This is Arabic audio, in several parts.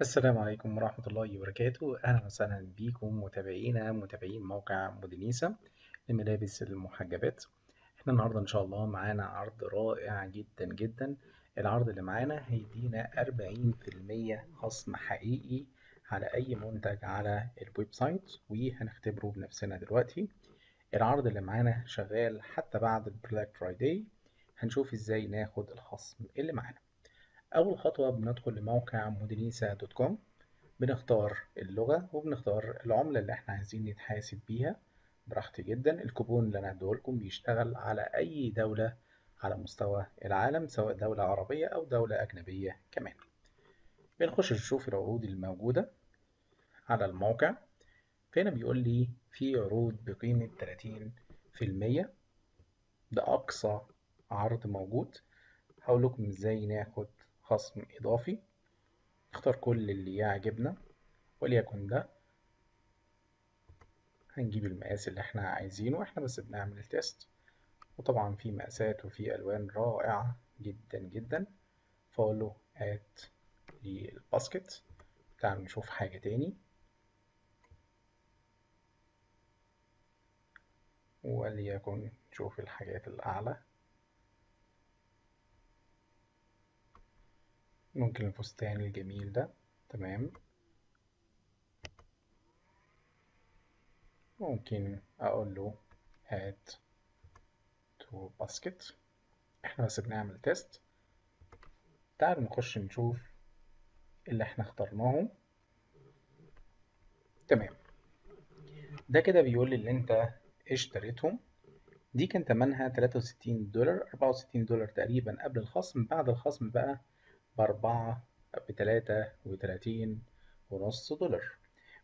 السلام عليكم ورحمة الله وبركاته. أهلا وسهلا بكم متابعينا متابعين موقع مودينيسا لملابس المحجبات. إحنا النهاردة إن شاء الله معانا عرض رائع جدا جدا. العرض اللي معانا هيدينا أربعين في المية خصم حقيقي على أي منتج على ال website وهنختبره بنفسنا دلوقتي. العرض اللي معانا شغال حتى بعد ال Black Friday هنشوف إزاي ناخد الخصم اللي معانا. أول خطوة بندخل لموقع مودينيسا دوت كوم. بنختار اللغة وبنختار العملة اللي إحنا عايزين نتحاسب بيها. براحتي جدا الكوبون اللي أنا هديهولكم بيشتغل على أي دولة على مستوى العالم سواء دولة عربية أو دولة أجنبية كمان. بنخش نشوف العروض الموجودة على الموقع. فهنا بيقول لي في عروض بقيمة 30% ده أقصى عرض موجود. هقول لكم إزاي ناخد خصم إضافي. نختار كل اللي يعجبنا وليكن ده هنجيب المقاس اللي إحنا عايزينه إحنا بس بنعمل ال test وطبعا في مقاسات وفي ألوان رائعة جدا جدا. هات لي ال basket تعالوا نشوف حاجة تاني. وليكن نشوف الحاجات الأعلى. ممكن الفستان الجميل ده تمام ممكن أقول له add to basket إحنا بس بنعمل test تعالوا نخش نشوف اللي إحنا اخترناه تمام ده كده بيقول لي اللي انت اشتريتهم دي كان تمنها 63 دولار 64 دولار تقريبا قبل الخصم بعد الخصم بقى بأربعة بتلاتة وتلاتين ونص دولار.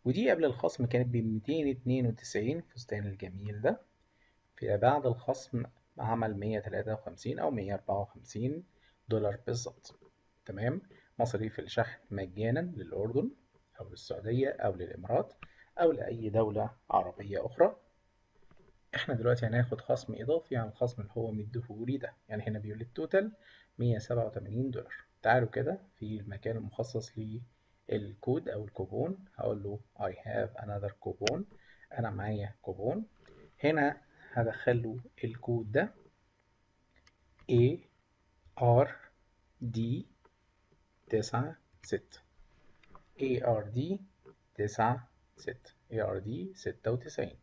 ودي قبل الخصم كانت بميتين اتنين وتسعين فستان الجميل ده. في بعد الخصم عمل مية تلاتة وخمسين أو مية أربعة وخمسين دولار بالظبط. تمام؟ مصاريف الشحن مجانا للأردن أو للسعودية أو للإمارات أو لأي دولة عربية أخرى. إحنا دلوقتي هناخد خصم إضافي عن الخصم اللي هو مديهولي ده. يعني هنا بيقول ال total مية سبعة وتمانين دولار. تعالوا كده في المكان المخصص للكود أو الكوبون. هقول له I have another coupon. أنا معايا كوبون. هنا هدخل له الكود ده. A R D تسعة ستة. A R D تسعة ستة. A R D ستة وتسعين.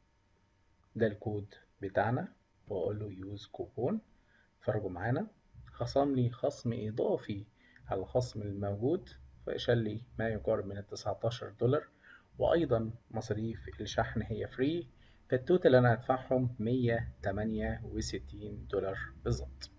ده الكود بتاعنا وأقول له use coupon اتفرجوا معانا. خصم لي خصم إضافي على الخصم الموجود فشال لي ما يقارب من التسعتاشر دولار. وأيضا مصاريف الشحن هي free فالتوتال أنا هدفعهم مية تمانية وستين دولار بالظبط.